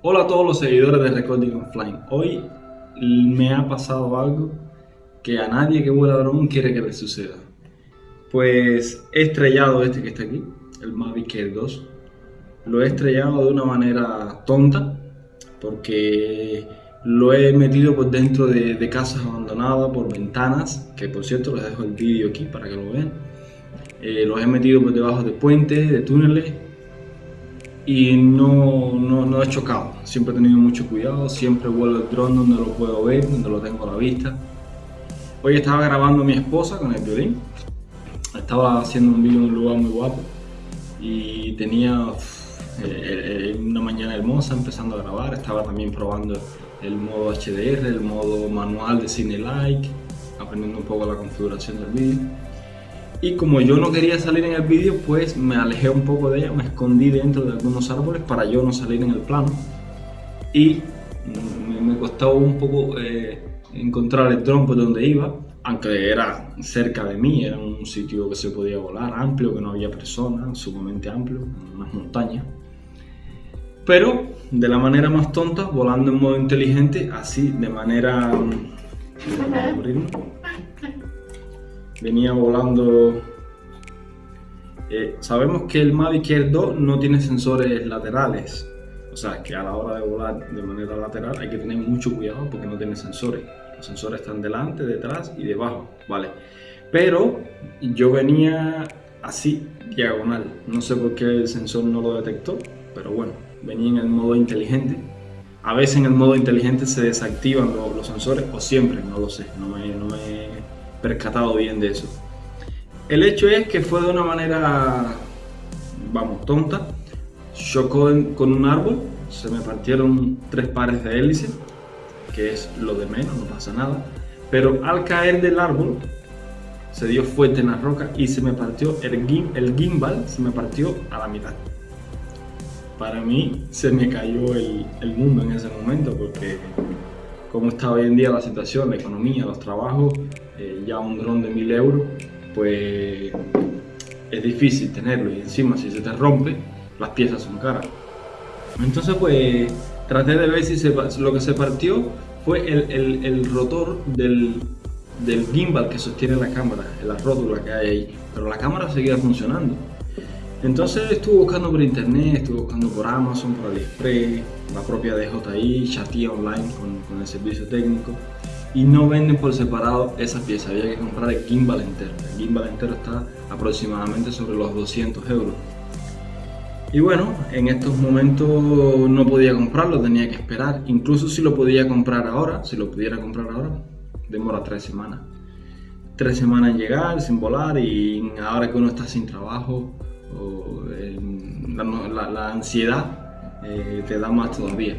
Hola a todos los seguidores de Recording Offline. Hoy me ha pasado algo que a nadie que vuela dron quiere que le suceda. Pues he estrellado este que está aquí, el Mavic Air 2. Lo he estrellado de una manera tonta porque lo he metido por dentro de, casas abandonadas, por ventanas, que por cierto les dejo el vídeo aquí para que lo vean. Eh, los he metido por debajo de puentes, de túneles y no, no, he chocado. Siempre he tenido mucho cuidado, siempre vuelo el dron donde lo puedo ver, donde lo tengo a la vista. Hoy estaba grabando a mi esposa con el violín. Estaba haciendo un vídeo en un lugar muy guapo y tenía eh, eh, una mañana hermosa empezando a grabar. Estaba también probando el modo HDR, el modo manual de Cine Like, aprendiendo un poco la configuración del vídeo. Y como yo no quería salir en el vídeo, pues me alejé un poco de ella, me escondí dentro de algunos árboles para yo no salir en el plano. Y me, costaba un poco eh, encontrar el dron por donde iba, aunque era cerca de mí, era un sitio que se podía volar, amplio, que no había personas, sumamente amplio, unas montañas. Pero de la manera más tonta, volando en modo inteligente, así de manera venía volando... Eh, sabemos que el Mavic Air 2 no tiene sensores laterales, o sea que a la hora de volar de manera lateral hay que tener mucho cuidado porque no tiene sensores. Los sensores están delante, detrás y debajo, ¿vale? Pero yo venía así, diagonal. No sé por qué el sensor no lo detectó, pero bueno, venía en el modo inteligente. A veces en el modo inteligente se desactivan los, sensores, o siempre, no lo sé, no no me percatado bien de eso. El hecho es que fue de una manera, vamos, tonta. Chocó con un árbol, se me partieron tres pares de hélices, que es lo de menos, no pasa nada. Pero al caer del árbol, se dio fuerte en la roca y se me partió el, el gimbal, se me partió a la mitad. Para mí se me cayó el, el mundo en ese momento porque como está hoy en día la situación, la economía, los trabajos, eh, ya un dron de 1000 euros, pues es difícil tenerlo y encima si se te rompe, las piezas son caras. Entonces pues traté de ver si lo que se partió fue el, el, rotor del, del, gimbal que sostiene la cámara, la rótula que hay ahí, pero la cámara seguía funcionando. Entonces estuve buscando por internet, estuve buscando por Amazon, por AliExpress, la propia DJI, chatía online con, con, el servicio técnico y no venden por separado esa pieza, había que comprar el gimbal entero. El gimbal entero está aproximadamente sobre los 200 euros. Y bueno, en estos momentos no podía comprarlo, tenía que esperar. Incluso si lo podía comprar ahora, si lo pudiera comprar ahora, demora tres semanas. Tres semanas en llegar, sin volar y ahora que uno está sin trabajo, la, ansiedad eh, te da más todavía.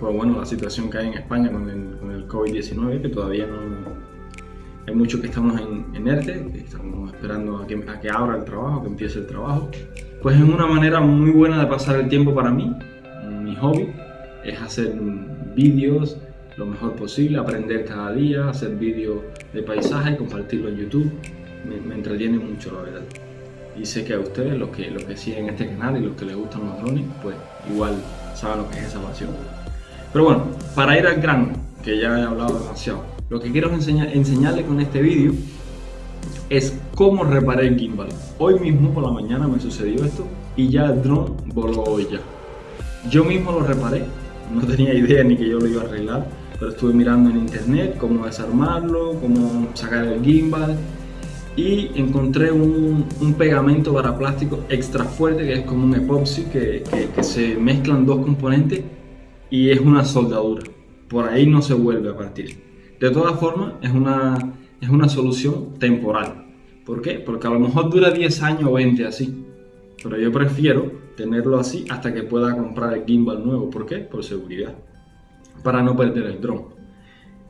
Pues bueno, la situación que hay en España con el, COVID-19, que todavía no... Hay muchos que estamos en, en ERTE, que estamos esperando a que, a que abra el trabajo, que empiece el trabajo. Pues es una manera muy buena de pasar el tiempo para mí. Mi hobby es hacer vídeos lo mejor posible, aprender cada día, hacer vídeos de paisaje, compartirlo en YouTube. Me, me entretiene mucho, la verdad y sé que a ustedes, los que, los que siguen este canal y los que les gustan los drones, pues igual saben lo que es esa pasión. Pero bueno, para ir al grano, que ya he hablado demasiado, lo que quiero enseñar, enseñarles con este vídeo es cómo reparé el gimbal. Hoy mismo por la mañana me sucedió esto y ya el drone voló hoy ya. Yo mismo lo reparé, no tenía idea ni que yo lo iba a arreglar, pero estuve mirando en internet cómo desarmarlo, cómo sacar el gimbal y encontré un, pegamento para plástico extra fuerte que es como un epoxi que, se mezclan dos componentes y es una soldadura. Por ahí no se vuelve a partir. De todas formas, es una, es una solución temporal. ¿Por qué? Porque a lo mejor dura 10 años o 20 así. Pero yo prefiero tenerlo así hasta que pueda comprar el gimbal nuevo. ¿Por qué? Por seguridad. Para no perder el dron.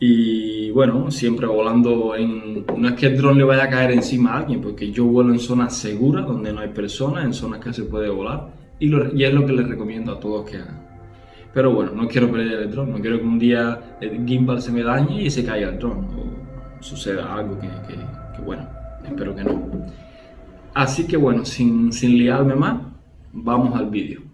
Y bueno, siempre volando en... No es que el dron le vaya a caer encima a alguien, porque yo vuelo en zonas seguras, donde no hay personas, en zonas que se puede volar. Y, y es lo que les recomiendo a todos que hagan. Pero bueno, no quiero perder el dron, no quiero que un día el gimbal se me dañe y se caiga el dron. O suceda algo que, bueno, espero que no. Así que bueno, sin, sin liarme más, vamos al vídeo.